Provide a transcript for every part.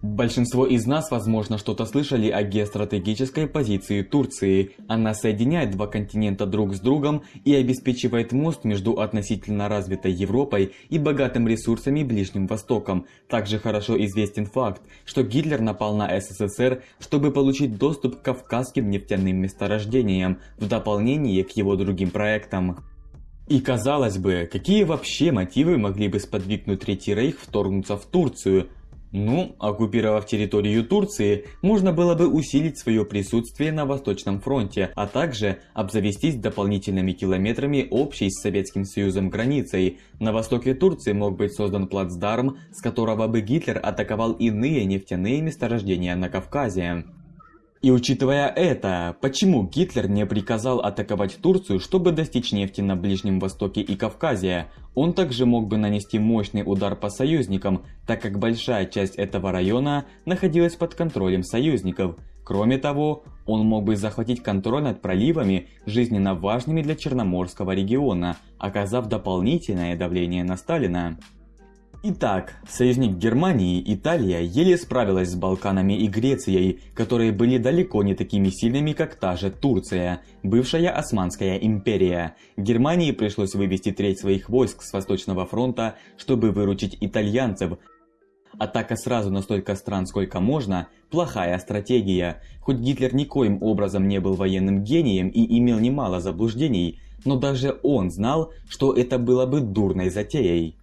Большинство из нас, возможно, что-то слышали о геостратегической позиции Турции. Она соединяет два континента друг с другом и обеспечивает мост между относительно развитой Европой и богатым ресурсами Ближним Востоком. Также хорошо известен факт, что Гитлер напал на СССР, чтобы получить доступ к кавказским нефтяным месторождениям, в дополнение к его другим проектам. И казалось бы, какие вообще мотивы могли бы сподвигнуть Третий Рейх вторгнуться в Турцию? Ну, оккупировав территорию Турции, можно было бы усилить свое присутствие на Восточном фронте, а также обзавестись дополнительными километрами общей с Советским Союзом границей. На востоке Турции мог быть создан плацдарм, с которого бы Гитлер атаковал иные нефтяные месторождения на Кавказе. И учитывая это, почему Гитлер не приказал атаковать Турцию, чтобы достичь нефти на Ближнем Востоке и Кавказе? Он также мог бы нанести мощный удар по союзникам, так как большая часть этого района находилась под контролем союзников. Кроме того, он мог бы захватить контроль над проливами, жизненно важными для Черноморского региона, оказав дополнительное давление на Сталина. Итак, союзник Германии, Италия, еле справилась с Балканами и Грецией, которые были далеко не такими сильными, как та же Турция, бывшая Османская империя. Германии пришлось вывести треть своих войск с Восточного фронта, чтобы выручить итальянцев. Атака сразу на столько стран, сколько можно – плохая стратегия. Хоть Гитлер никоим образом не был военным гением и имел немало заблуждений, но даже он знал, что это было бы дурной затеей.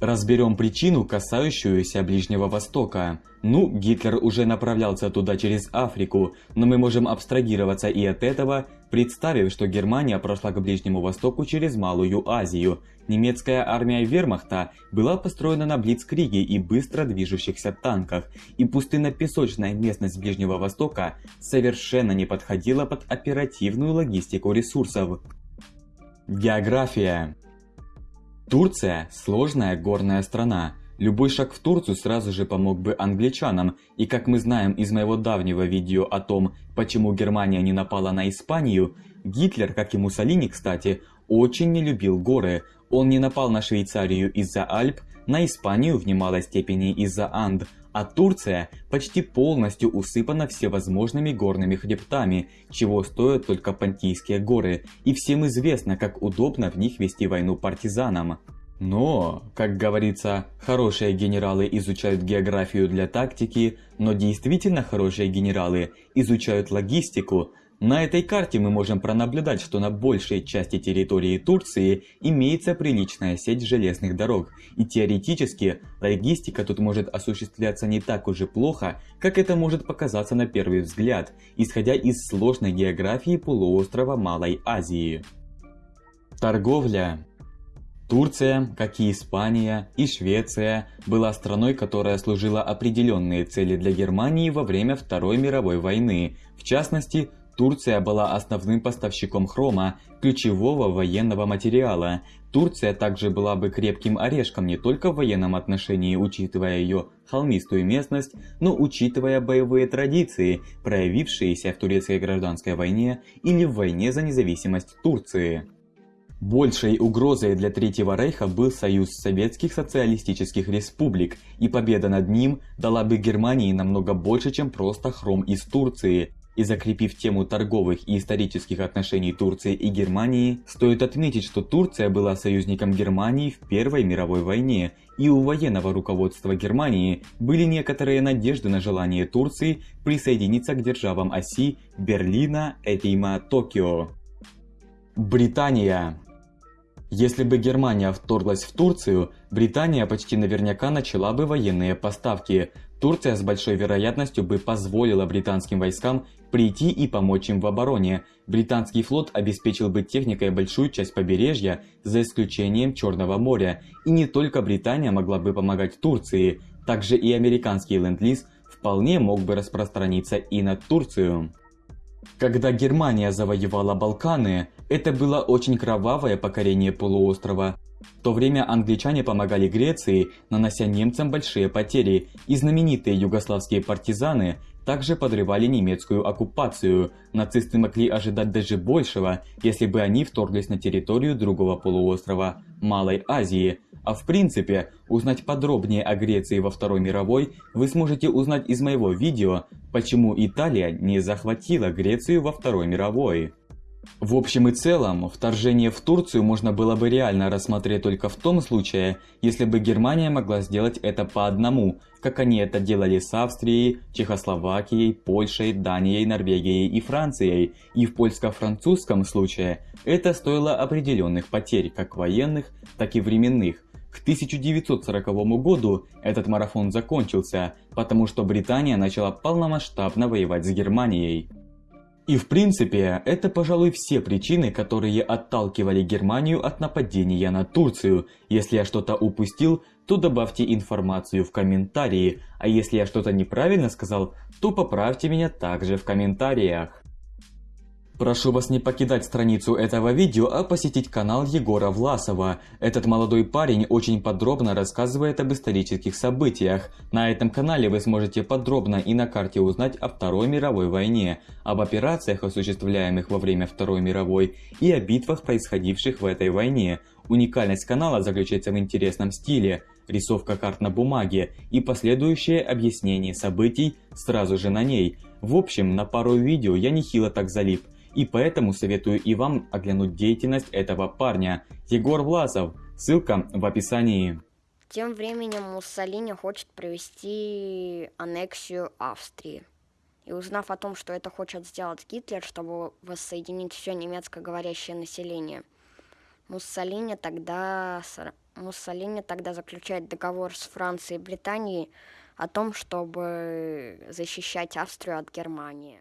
Разберем причину, касающуюся Ближнего Востока. Ну, Гитлер уже направлялся туда через Африку, но мы можем абстрагироваться и от этого, представив, что Германия прошла к Ближнему Востоку через Малую Азию. Немецкая армия вермахта была построена на блицкриге и быстро движущихся танках, и пустынно-песочная местность Ближнего Востока совершенно не подходила под оперативную логистику ресурсов. География Турция – сложная горная страна. Любой шаг в Турцию сразу же помог бы англичанам, и как мы знаем из моего давнего видео о том, почему Германия не напала на Испанию, Гитлер, как и Муссолини, кстати, очень не любил горы. Он не напал на Швейцарию из-за Альп, на Испанию в немалой степени из-за Анд, а Турция почти полностью усыпана всевозможными горными хребтами, чего стоят только Понтийские горы, и всем известно, как удобно в них вести войну партизанам. Но, как говорится, хорошие генералы изучают географию для тактики, но действительно хорошие генералы изучают логистику, на этой карте мы можем пронаблюдать, что на большей части территории Турции имеется приличная сеть железных дорог, и теоретически логистика тут может осуществляться не так уж и плохо, как это может показаться на первый взгляд, исходя из сложной географии полуострова Малой Азии. Торговля Турция, как и Испания и Швеция, была страной, которая служила определенные цели для Германии во время Второй мировой войны, в частности, Турция была основным поставщиком хрома, ключевого военного материала. Турция также была бы крепким орешком не только в военном отношении, учитывая ее холмистую местность, но учитывая боевые традиции, проявившиеся в турецкой гражданской войне или в войне за независимость Турции. Большей угрозой для Третьего Рейха был союз Советских Социалистических Республик, и победа над ним дала бы Германии намного больше, чем просто хром из Турции. И закрепив тему торговых и исторических отношений Турции и Германии, стоит отметить, что Турция была союзником Германии в Первой мировой войне, и у военного руководства Германии были некоторые надежды на желание Турции присоединиться к державам оси Берлина, Эфима, Токио. Британия если бы Германия вторглась в Турцию, Британия почти наверняка начала бы военные поставки. Турция с большой вероятностью бы позволила британским войскам прийти и помочь им в обороне. Британский флот обеспечил бы техникой большую часть побережья, за исключением Черного моря. И не только Британия могла бы помогать Турции, также и американский ленд-лиз вполне мог бы распространиться и на Турцию. Когда Германия завоевала Балканы, это было очень кровавое покорение полуострова. В то время англичане помогали Греции, нанося немцам большие потери, и знаменитые югославские партизаны также подрывали немецкую оккупацию. Нацисты могли ожидать даже большего, если бы они вторглись на территорию другого полуострова – Малой Азии. А в принципе, узнать подробнее о Греции во Второй мировой вы сможете узнать из моего видео «Почему Италия не захватила Грецию во Второй мировой». В общем и целом, вторжение в Турцию можно было бы реально рассмотреть только в том случае, если бы Германия могла сделать это по одному, как они это делали с Австрией, Чехословакией, Польшей, Данией, Норвегией и Францией, и в польско-французском случае это стоило определенных потерь, как военных, так и временных. К 1940 году этот марафон закончился, потому что Британия начала полномасштабно воевать с Германией. И в принципе, это пожалуй все причины, которые отталкивали Германию от нападения на Турцию. Если я что-то упустил, то добавьте информацию в комментарии, а если я что-то неправильно сказал, то поправьте меня также в комментариях. Прошу вас не покидать страницу этого видео, а посетить канал Егора Власова. Этот молодой парень очень подробно рассказывает об исторических событиях. На этом канале вы сможете подробно и на карте узнать о Второй мировой войне, об операциях, осуществляемых во время Второй мировой, и о битвах, происходивших в этой войне. Уникальность канала заключается в интересном стиле, рисовка карт на бумаге и последующее объяснение событий сразу же на ней. В общем, на пару видео я нехило так залип. И поэтому советую и вам оглянуть деятельность этого парня. Егор Власов. Ссылка в описании. Тем временем Муссолини хочет провести аннексию Австрии. И узнав о том, что это хочет сделать Гитлер, чтобы воссоединить все немецкоговорящее население, Муссолини тогда, Муссолини тогда заключает договор с Францией и Британией о том, чтобы защищать Австрию от Германии.